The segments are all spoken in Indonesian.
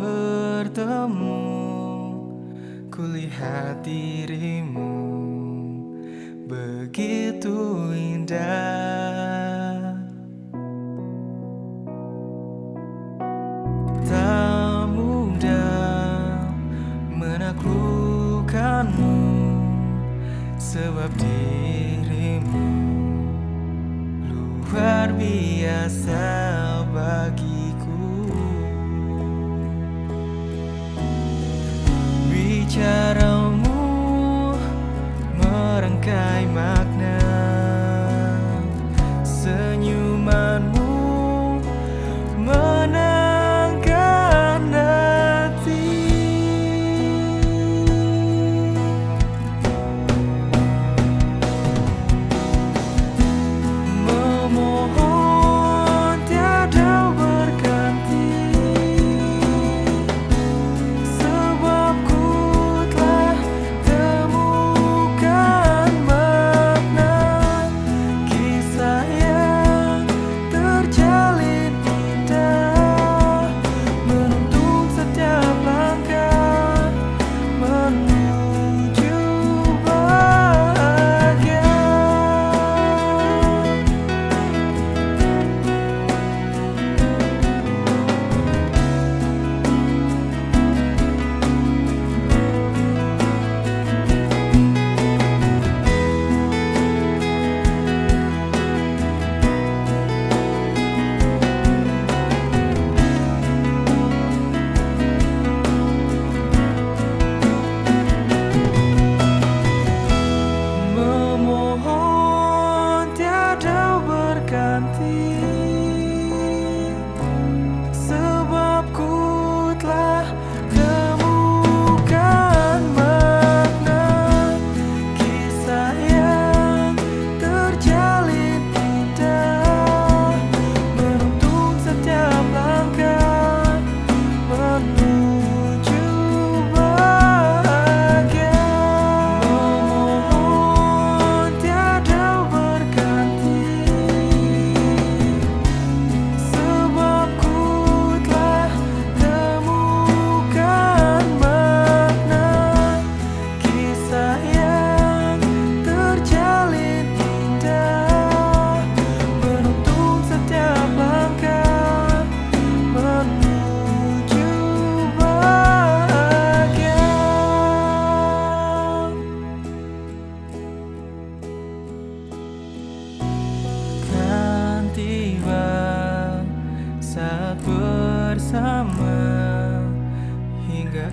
bertemu Kulihat dirimu Begitu indah. Tak mudah menaklukkanmu Sebab dirimu luar biasa bagi cái mà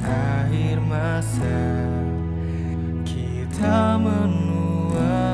akhir masa kita menua